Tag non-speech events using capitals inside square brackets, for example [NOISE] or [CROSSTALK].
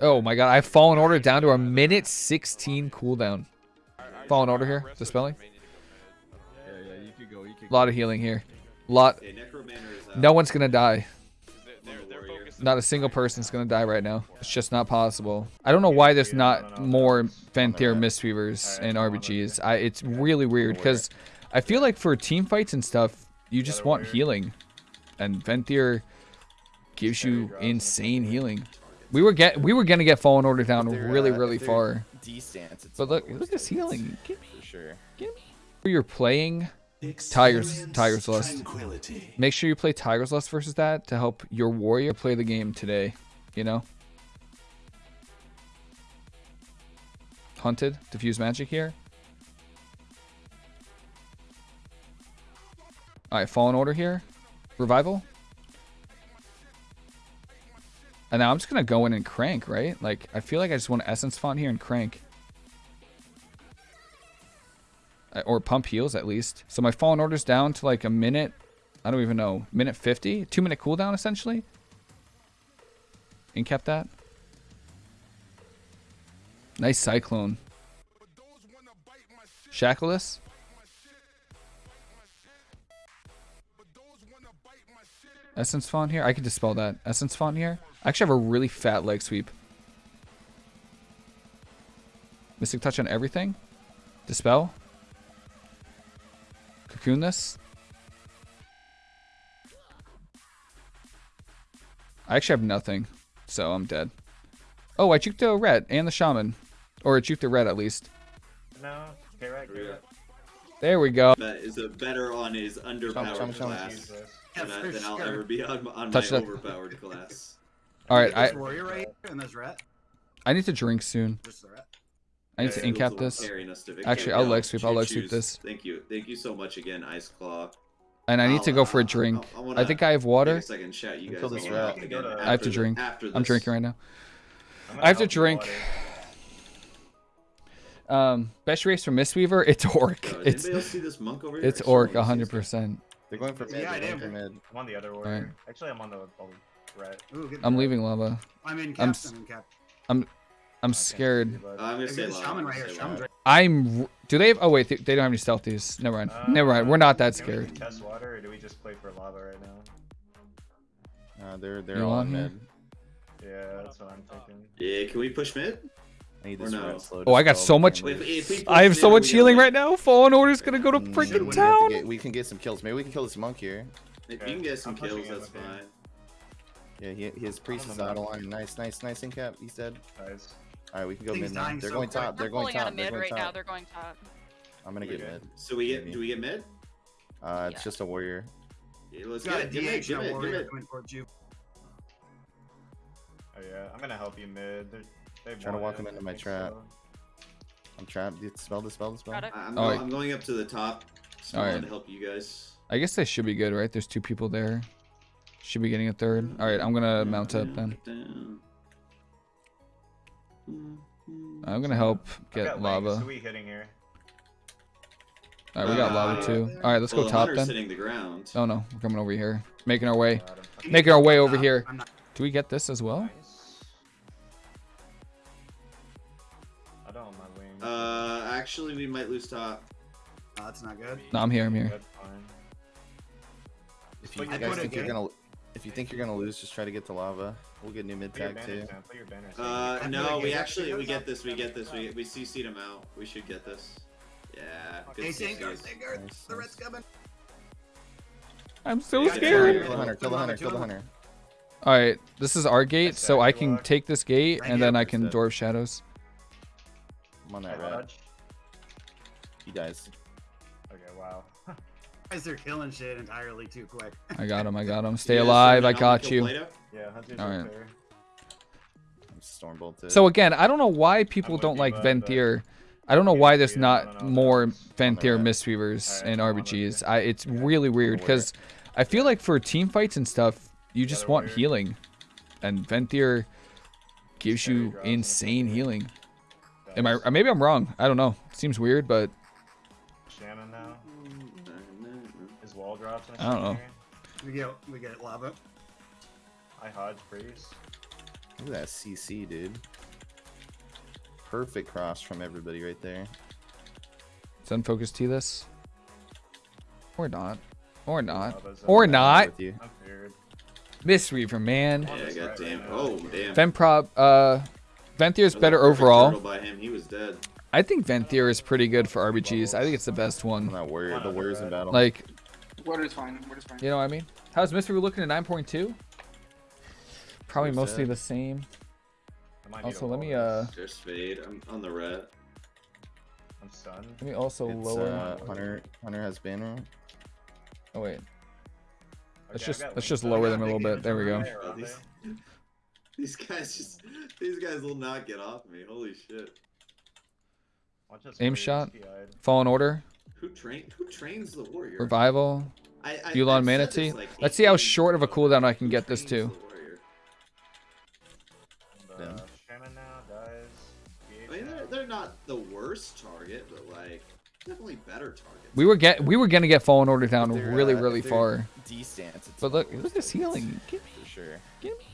Oh my god, I've fallen order down to a minute 16 cooldown. Fallen order here, dispelling. A lot of healing here. Lot. No one's gonna die. Not a single person's gonna die right now. It's just not possible. I don't know why there's not more Venthyr Mistweavers and RBGs. I, it's really weird because I feel like for team fights and stuff, you just want healing, and Venthyr gives you insane healing. We were get we were gonna get Fallen Order down They're, really uh, really they're far, D-stance. It's but look more look at this stance, healing. Give me, For sure. give me. You're playing Tiger's Tiger's Lust. Make sure you play Tiger's Lust versus that to help your warrior play the game today. You know. Hunted, diffuse magic here. All right, fallen order here, revival. And now I'm just gonna go in and crank, right? Like I feel like I just want essence font here and crank. Uh, Or pump heals at least. So my fallen order's down to like a minute. I don't even know. Minute 50? Two minute cooldown essentially. Incap that. Nice cyclone. Shackleless. Essence font here. I could dispel that. Essence font here. I actually have a really fat leg sweep. Mystic touch on everything. Dispel. Cocoon this. I actually have nothing, so I'm dead. Oh, I juked the red and the shaman. Or I juked the red at least. No, okay, right, okay, right. There we go. But is a better on his underpowered chum, chum. class Use this. than, I, than I'll ever be on, on my Touch that. overpowered class. [LAUGHS] Alright, I, This warrior right here and this rat. I need to drink soon. Just the rat. I need to Skills incap this. to. Actually, I'll No, leg sweep, I'll leg sweep this. Thank you. Thank you so much again, Ice Claw. And I need I'll, to go for a drink. I, I wanna think I have water. a second chat you guys Kill this rat. again I have to drink. I'm drinking right now. I'm have to gonna help you drink. water. Um, best race for Mistweaver, it's Orc. Yo, It's anybody else see this monk over here? it's Orc wanna see this guy. 100%. They're going for mid. Yeah, I did. For mid. I'm on the other warrior. Actually, I'm on the the red. Ooh, I'm job. leaving lava. I'm in I'm cap. s- I'm in cap. I'm I can't scared. see you, but- Uh, I'm gonna say shaman right here. Shaman's right. I'm. Do they have? Oh wait, they, they don't have any stealthies. Never mind. Uh, Never mind. We're not that can we scared. Test water, or do we just play for lava right now? Uh, they're they're You all on in here? mid. Yeah, that's what I'm thinking. Yeah, can we push mid? I need this no? Oh, I got so much- If, if I have so much healing gonna right now. Fallen Order's gonna go to Mm, freaking we have to town. get- we can get some kills. Maybe we can kill this monk here. win? If you can get some I'm kills, that's with him. fine. Yeah, he, his priest on is the out of line. Nice, nice, nice in cap. He's dead. Nice. All right, we can go mid now. They're so going quick. top. They're going pulling out top. of They're mid going right now. top. They're going top. I'm gonna get good. mid. So we get Maybe. do we get mid? Uh, it's Yeah. just a warrior. Yeah, let's get a it. Get mid. DH, Get no mid. Get warrior mid. coming towards you. Oh yeah, I'm gonna help you mid. They're, they've Trying to walk him into my trap. so. I'm trapped. Dispel, dispel, spell Got spell. I'm, Oh, go- I'm going up to the top. So Alright. to help you guys. I guess they should be good, right? There's two people there. Should be getting a third. Mm-hmm. All right, I'm gonna mm-hmm. mount up then. Down. I'm gonna help get got Link, lava. So we hitting here. All right, we got uh, lava Uh, too. All right, let's well, go top hunter's then. hitting the ground. Oh no, we're coming over here. Making our way. Got him. You Making our way over here. Do we get this as well? Uh, actually, we might lose top. Oh, that's not good. No, I'm here. I'm here. If you Put your guys think you're gonna, if you think you're gonna lose, just try to get to lava. We'll get new mid Put tag too. down. Put your banners Uh, no, we actually we get this. We get this. We we CC'd him out. We should get this. Yeah. Good Hey, Sangard, CCs. Sangard, Nice, the nice. red's coming. I'm so Yeah, scared. Kill the hunter. Kill the hunter. Kill the hunter. All right, this is our gate, so I can take this gate and then I can dwarf shadows. I'm on that red. dodge. He dies. Okay, wow. [LAUGHS] Guys, they're killing shit entirely too quick. I got him. I got him. [LAUGHS] Stay You guys alive. I got you. Yeah, Hunter's All up I'm stormbolted. So again, I don't know why people with don't like bud, uh, Venthyr. I don't know why there's Yeah, I don't more That's Venthyr. Mistweavers Alright, in I'm on with RBGs. I it's really weird because I feel like for team fights and stuff, you just Gotta want wear. healing, and Venthyr gives you insane stuff. healing. Am I? Maybe I'm wrong. I don't know. Seems weird, but Shannon now. His wall drops. I don't know. We get we get lava. I Hodge freeze. Look at that CC, dude. Perfect cross from everybody right there. It's unfocused unfocus T this. Or not. Or not. Lava's Or not. With you. I'm feared. Mistweaver, man. Yeah, god damn. Oh, damn. Venprop, uh, Venthyr is better overall. By him. He was dead. I think Venthyr is pretty good for RBGs. I think it's the best I'm one. not worried. The warriors in battle. Like, Water's fine. Water's fine. you know what I mean? How's Mistweaver looking at 9.2? Probably Where's mostly that? the same. I might need Also, let me, uh, There's Fade. I'm on the red. I'm stunned. Let me also it's, lower. uh, Hunter. Hunter has banner. Oh, wait. Let's Okay, just- let's just lower them a little bit. There we go. Damage [LAUGHS] around these, guys just. These guys will not get off me. Holy shit. Watch Aim shot. TI'd. Fallen Order. Who train? Who trains the warrior? Revival. I, I, Yu'lon I've Mana Tea. like, Let's see how short of a cooldown I can get this to. the warrior? Yeah. uh, now dies. I mean, they're, they're not the worst target, but like definitely better targets. We were get we were gonna get Fallen Order down really uh, really far. D stance. But look, look at this healing. Give me, For sure. give me.